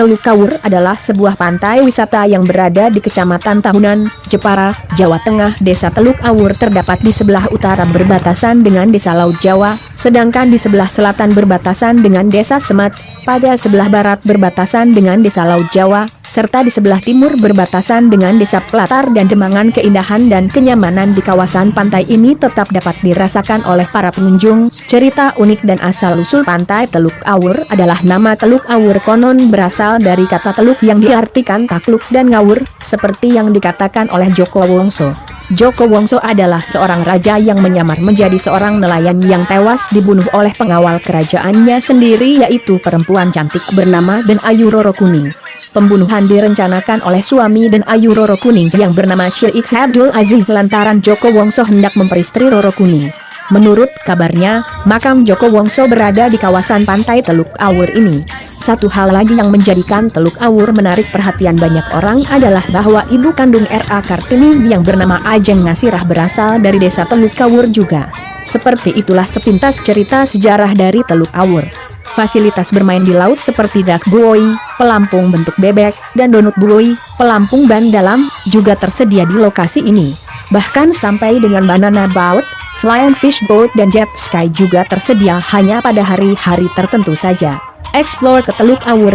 Teluk Kawur adalah sebuah pantai wisata yang berada di Kecamatan Tahunan, Jepara, Jawa Tengah. Desa Teluk Awur terdapat di sebelah utara berbatasan dengan Desa Laut Jawa, sedangkan di sebelah selatan berbatasan dengan Desa Semat, pada sebelah barat berbatasan dengan Desa Laut Jawa, serta di sebelah timur berbatasan dengan desa Pelatar dan Demangan keindahan dan kenyamanan di kawasan pantai ini tetap dapat dirasakan oleh para pengunjung. Cerita unik dan asal-usul pantai Teluk Awur adalah nama Teluk Awur konon berasal dari kata teluk yang diartikan takluk dan ngawur, seperti yang dikatakan oleh Joko Wongso. Joko Wongso adalah seorang raja yang menyamar menjadi seorang nelayan yang tewas dibunuh oleh pengawal kerajaannya sendiri yaitu perempuan cantik bernama Den Ayu Roro Kuning. Pembunuhan direncanakan oleh suami dan Ayu Roro Kuning yang bernama Sheikh Abdul Aziz lantaran Joko Wongso hendak memperistri Roro Kuning. Menurut kabarnya, makam Joko Wongso berada di kawasan pantai Teluk Awur ini. Satu hal lagi yang menjadikan Teluk Awur menarik perhatian banyak orang adalah bahwa ibu kandung R.A. Kartini yang bernama Ajeng Ngasirah berasal dari desa Teluk Awur juga. Seperti itulah sepintas cerita sejarah dari Teluk Awur. Fasilitas bermain di laut seperti dak buoy, pelampung bentuk bebek, dan donut buoy, pelampung ban dalam, juga tersedia di lokasi ini. Bahkan sampai dengan banana boat, flying fish boat dan jet ski juga tersedia hanya pada hari-hari tertentu saja. Explore ke Teluk Awur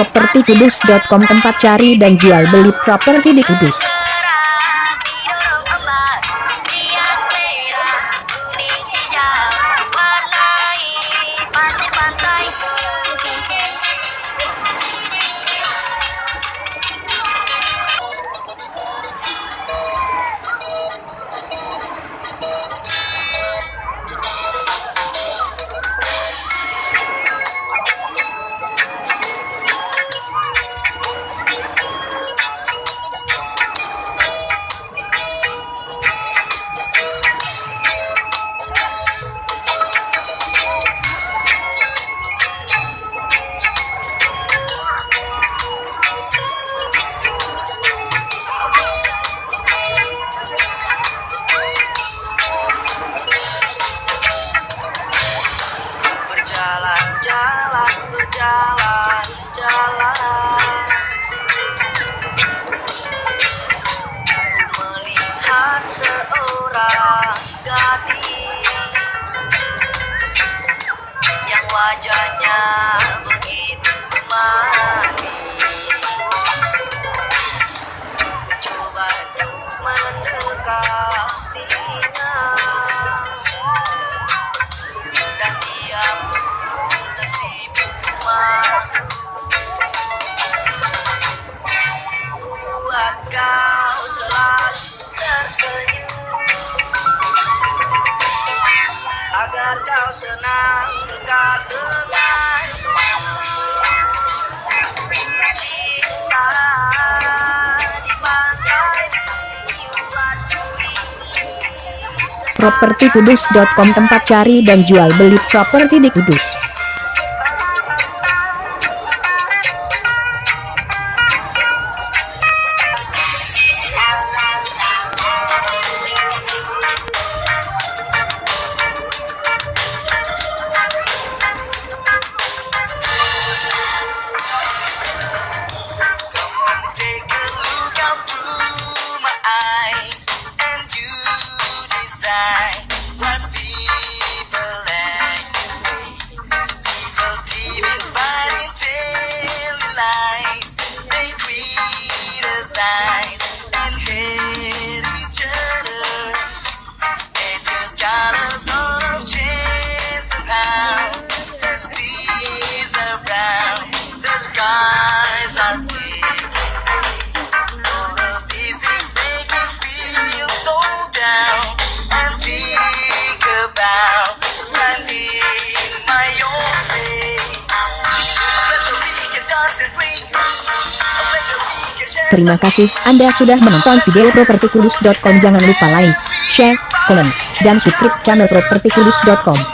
propertikudus.com tempat cari dan jual beli properti di Kudus. berjalan-jalan melihat seorang gadis Yang wajahnya propertikudus.com tempat cari dan jual beli properti di Kudus. nice. Terima kasih Anda sudah menonton video propertikudus.com. Jangan lupa like, share, komen, dan subscribe channel propertikudus.com.